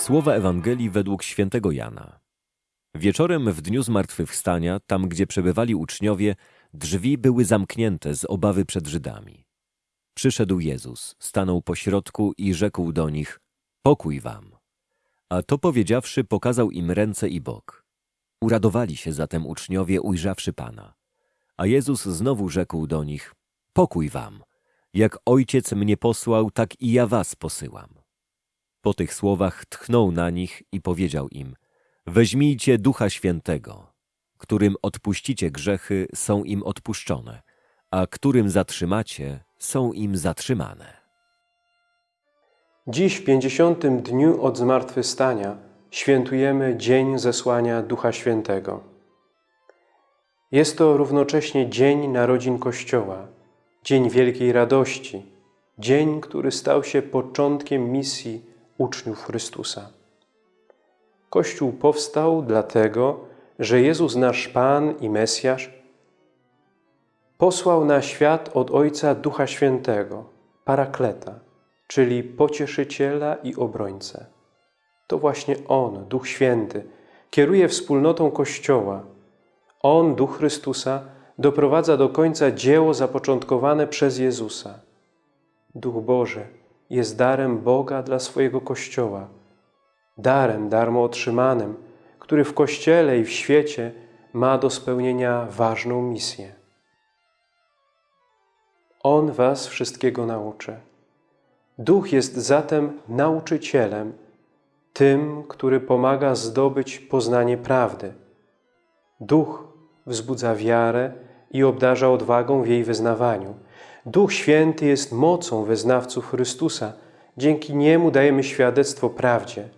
Słowa Ewangelii według świętego Jana. Wieczorem w dniu zmartwychwstania, tam gdzie przebywali uczniowie, drzwi były zamknięte z obawy przed Żydami. Przyszedł Jezus, stanął pośrodku i rzekł do nich, pokój wam. A to powiedziawszy, pokazał im ręce i bok. Uradowali się zatem uczniowie, ujrzawszy Pana. A Jezus znowu rzekł do nich, pokój wam. Jak Ojciec mnie posłał, tak i ja was posyłam. Po tych słowach tchnął na nich i powiedział im, weźmijcie Ducha Świętego, którym odpuścicie grzechy, są im odpuszczone, a którym zatrzymacie, są im zatrzymane. Dziś w pięćdziesiątym dniu od zmartwychwstania świętujemy Dzień Zesłania Ducha Świętego. Jest to równocześnie Dzień Narodzin Kościoła, Dzień Wielkiej Radości, Dzień, który stał się początkiem misji uczniów Chrystusa. Kościół powstał dlatego, że Jezus nasz Pan i Mesjasz posłał na świat od Ojca Ducha Świętego, Parakleta, czyli Pocieszyciela i Obrońcę. To właśnie On, Duch Święty, kieruje wspólnotą Kościoła. On, Duch Chrystusa, doprowadza do końca dzieło zapoczątkowane przez Jezusa. Duch Boży jest darem Boga dla swojego Kościoła, darem darmo otrzymanym, który w Kościele i w świecie ma do spełnienia ważną misję. On was wszystkiego nauczy. Duch jest zatem nauczycielem, tym, który pomaga zdobyć poznanie prawdy. Duch wzbudza wiarę i obdarza odwagą w jej wyznawaniu. Duch Święty jest mocą wyznawców Chrystusa. Dzięki Niemu dajemy świadectwo prawdzie.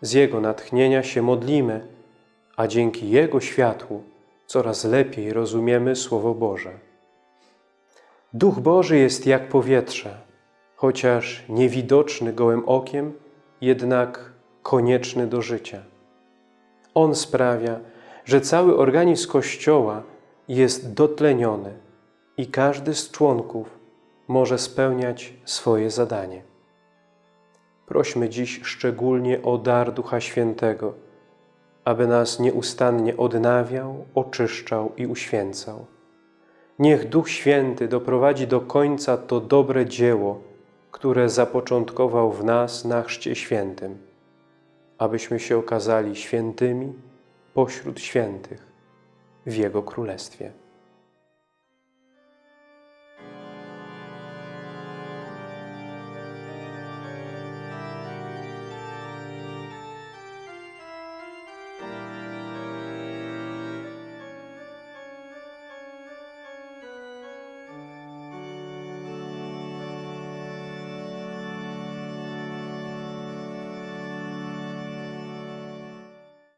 Z Jego natchnienia się modlimy, a dzięki Jego światłu coraz lepiej rozumiemy Słowo Boże. Duch Boży jest jak powietrze, chociaż niewidoczny gołym okiem, jednak konieczny do życia. On sprawia, że cały organizm Kościoła jest dotleniony i każdy z członków może spełniać swoje zadanie. Prośmy dziś szczególnie o dar Ducha Świętego, aby nas nieustannie odnawiał, oczyszczał i uświęcał. Niech Duch Święty doprowadzi do końca to dobre dzieło, które zapoczątkował w nas na Chrzcie Świętym, abyśmy się okazali świętymi pośród świętych w Jego Królestwie.